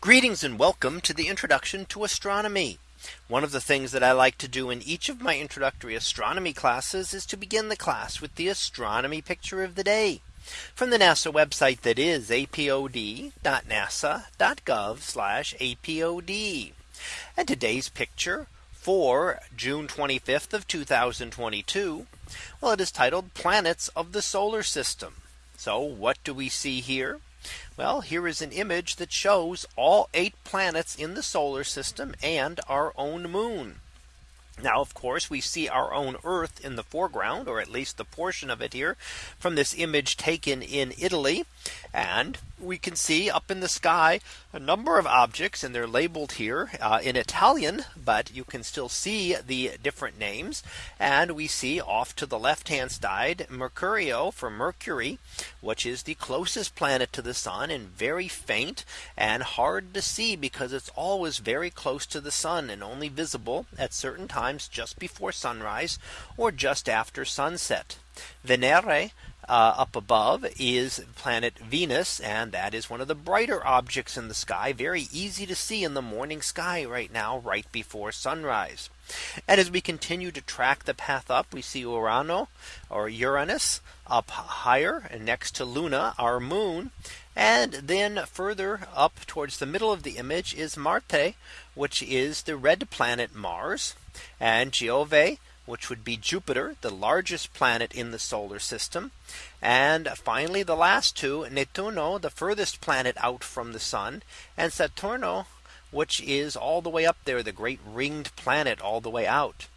Greetings and welcome to the introduction to astronomy. One of the things that I like to do in each of my introductory astronomy classes is to begin the class with the astronomy picture of the day from the NASA website that is apod.nasa.gov apod. And today's picture for June 25th of 2022. Well, it is titled planets of the solar system. So what do we see here? Well, here is an image that shows all eight planets in the solar system and our own moon. Now, of course, we see our own Earth in the foreground, or at least the portion of it here from this image taken in Italy. And we can see up in the sky a number of objects and they're labeled here uh, in Italian, but you can still see the different names. And we see off to the left hand side Mercurio for Mercury, which is the closest planet to the sun and very faint and hard to see because it's always very close to the sun and only visible at certain times just before sunrise or just after sunset. Venere uh, up above is planet Venus. And that is one of the brighter objects in the sky. Very easy to see in the morning sky right now, right before sunrise. And as we continue to track the path up, we see Urano or Uranus up higher and next to Luna, our moon. And then further up towards the middle of the image is Marte, which is the red planet Mars and Giove which would be Jupiter, the largest planet in the solar system. And finally, the last two, Nettuno, the furthest planet out from the sun, and Saturno, which is all the way up there, the great ringed planet all the way out.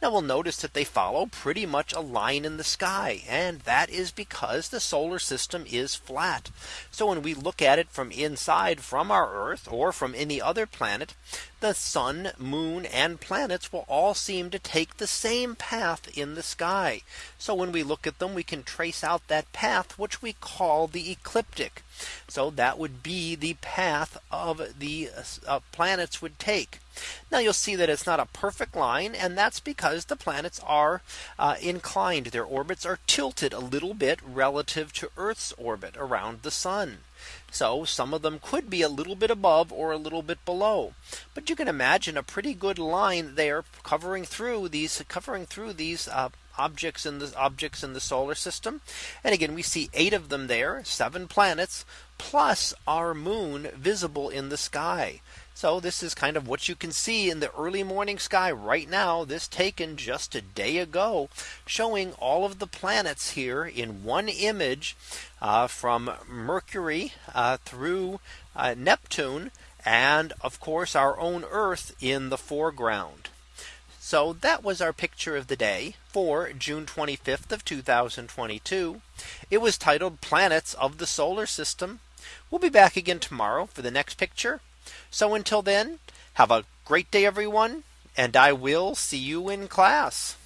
Now we'll notice that they follow pretty much a line in the sky. And that is because the solar system is flat. So when we look at it from inside from our Earth or from any other planet, the sun, moon and planets will all seem to take the same path in the sky. So when we look at them, we can trace out that path, which we call the ecliptic. So that would be the path of the uh, planets would take. Now you'll see that it's not a perfect line. And that's because the planets are uh, inclined. Their orbits are tilted a little bit relative to Earth's orbit around the sun. So some of them could be a little bit above or a little bit below. But you can imagine a pretty good line there covering through these covering through these uh, objects in the objects in the solar system. And again, we see eight of them there, seven planets, plus our moon visible in the sky. So this is kind of what you can see in the early morning sky right now. This taken just a day ago, showing all of the planets here in one image uh, from Mercury uh, through uh, Neptune and of course our own Earth in the foreground. So that was our picture of the day for June 25th of 2022. It was titled planets of the solar system. We'll be back again tomorrow for the next picture. So until then, have a great day, everyone. And I will see you in class.